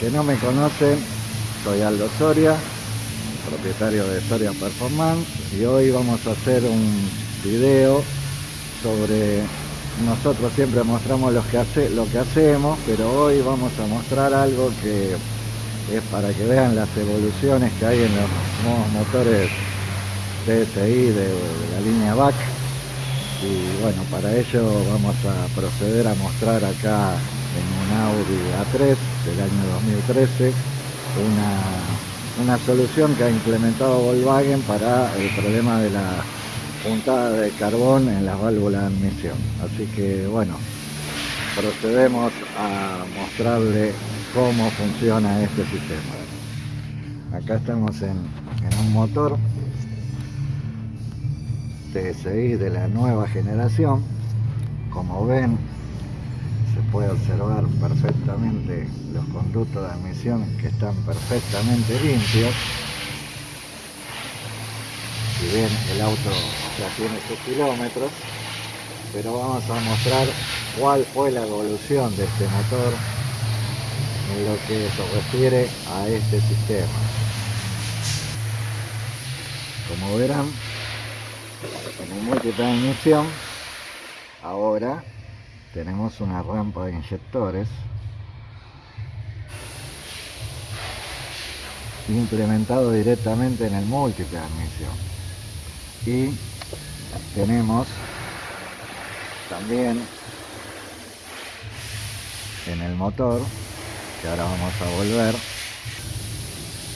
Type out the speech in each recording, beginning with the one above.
que no me conocen, soy Aldo Soria, propietario de Soria Performance y hoy vamos a hacer un video sobre nosotros siempre mostramos lo que, hace, lo que hacemos, pero hoy vamos a mostrar algo que es para que vean las evoluciones que hay en los nuevos motores TSI de, la línea BAC y bueno, para ello vamos a proceder a mostrar acá en un Audi A3 del año 2013 una, una solución que ha implementado Volkswagen para el problema de la puntada de carbón en las válvulas de admisión. Así que bueno, procedemos a mostrarle cómo funciona este sistema. Acá estamos en, en un motor TSI de la nueva generación. Como ven, puede observar perfectamente los conductos de admisión que están perfectamente limpios. Si bien el auto ya tiene sus kilómetros pero vamos a mostrar cuál fue la evolución de este motor en lo que se refiere a este sistema. Como verán en el de inyección ahora tenemos una rampa de inyectores. Implementado directamente en el admisión y tenemos también en el motor que ahora vamos a volver.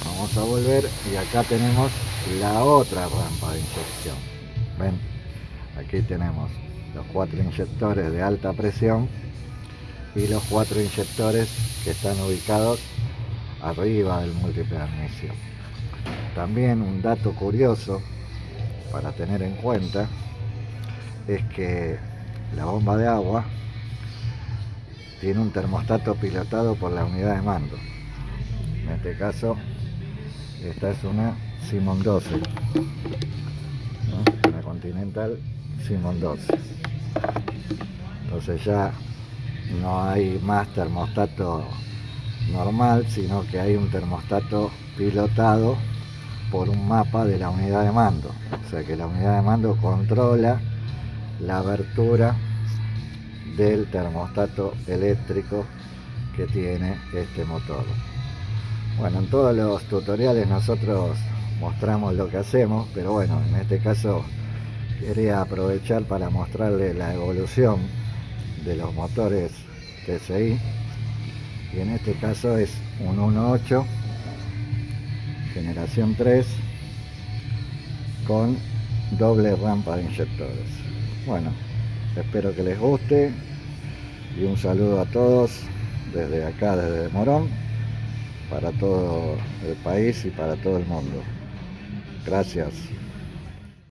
Vamos a volver y acá tenemos la otra rampa de inyección. Ven aquí tenemos los cuatro inyectores de alta presión y los cuatro inyectores que están ubicados arriba del admisión también un dato curioso para tener en cuenta es que la bomba de agua tiene un termostato pilotado por la unidad de mando. En este caso, esta es una Simon 12, una Continental Simon 12. Entonces ya no hay más termostato normal, sino que hay un termostato pilotado por un mapa de la unidad de mando. O sea que la unidad de mando controla la abertura del termostato eléctrico que tiene este motor. Bueno, en todos los tutoriales nosotros mostramos lo que hacemos, pero bueno, en este caso quería aprovechar para mostrarle la evolución de los motores TSI y en este caso es un 1.8 generación 3 con doble rampa de inyectores. Bueno espero que les guste y un saludo a todos desde acá desde Morón para todo el país y para todo el mundo. Gracias